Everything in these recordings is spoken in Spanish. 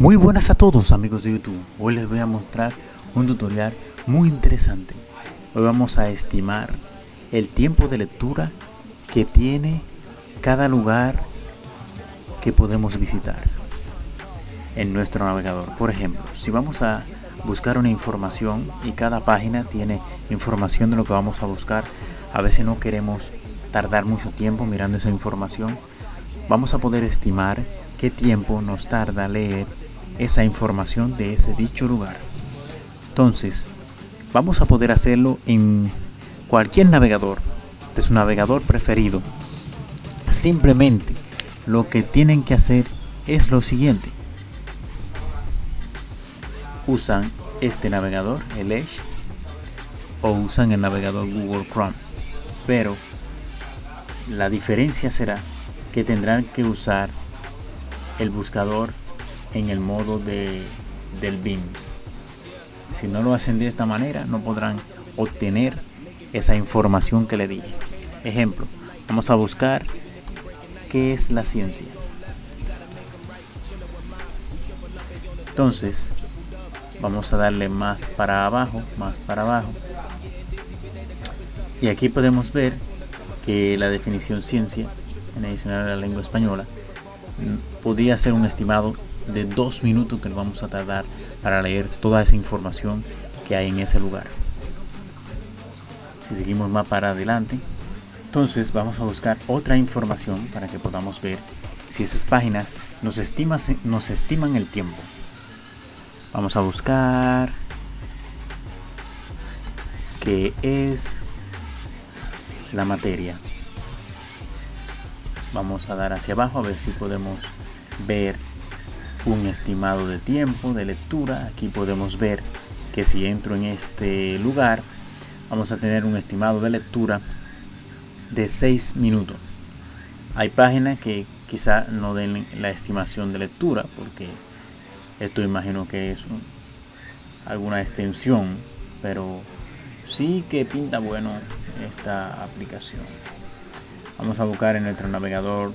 Muy buenas a todos amigos de YouTube, hoy les voy a mostrar un tutorial muy interesante. Hoy vamos a estimar el tiempo de lectura que tiene cada lugar que podemos visitar en nuestro navegador. Por ejemplo, si vamos a buscar una información y cada página tiene información de lo que vamos a buscar, a veces no queremos tardar mucho tiempo mirando esa información, vamos a poder estimar qué tiempo nos tarda leer esa información de ese dicho lugar. Entonces, vamos a poder hacerlo en cualquier navegador, de su navegador preferido. Simplemente lo que tienen que hacer es lo siguiente. Usan este navegador, el Edge, o usan el navegador Google Chrome. Pero la diferencia será que tendrán que usar el buscador en el modo de, del BIMS. Si no lo hacen de esta manera, no podrán obtener esa información que le dije. Ejemplo, vamos a buscar qué es la ciencia. Entonces, vamos a darle más para abajo, más para abajo. Y aquí podemos ver que la definición ciencia en adicional a la lengua española podría ser un estimado de dos minutos que nos vamos a tardar para leer toda esa información que hay en ese lugar. Si seguimos más para adelante, entonces vamos a buscar otra información para que podamos ver si esas páginas nos, estima, nos estiman el tiempo. Vamos a buscar qué es la materia. Vamos a dar hacia abajo a ver si podemos ver un estimado de tiempo de lectura. Aquí podemos ver que si entro en este lugar vamos a tener un estimado de lectura de 6 minutos. Hay páginas que quizá no den la estimación de lectura porque esto imagino que es alguna extensión, pero sí que pinta bueno esta aplicación. Vamos a buscar en nuestro navegador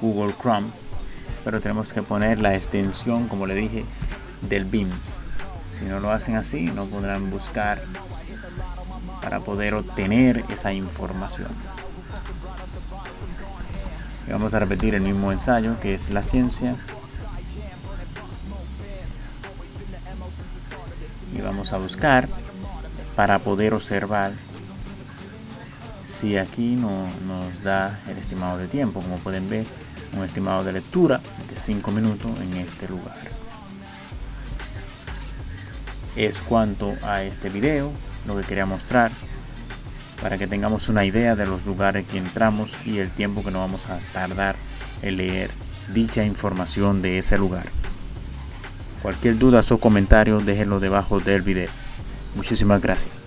Google Chrome pero tenemos que poner la extensión como le dije del BIMS si no lo hacen así no podrán buscar para poder obtener esa información. Y vamos a repetir el mismo ensayo que es la ciencia. Y vamos a buscar para poder observar si aquí no nos da el estimado de tiempo. Como pueden ver un estimado de lectura de 5 minutos en este lugar. Es cuanto a este video lo que quería mostrar para que tengamos una idea de los lugares que entramos y el tiempo que nos vamos a tardar en leer dicha información de ese lugar. Cualquier duda o comentario déjenlo debajo del video. Muchísimas gracias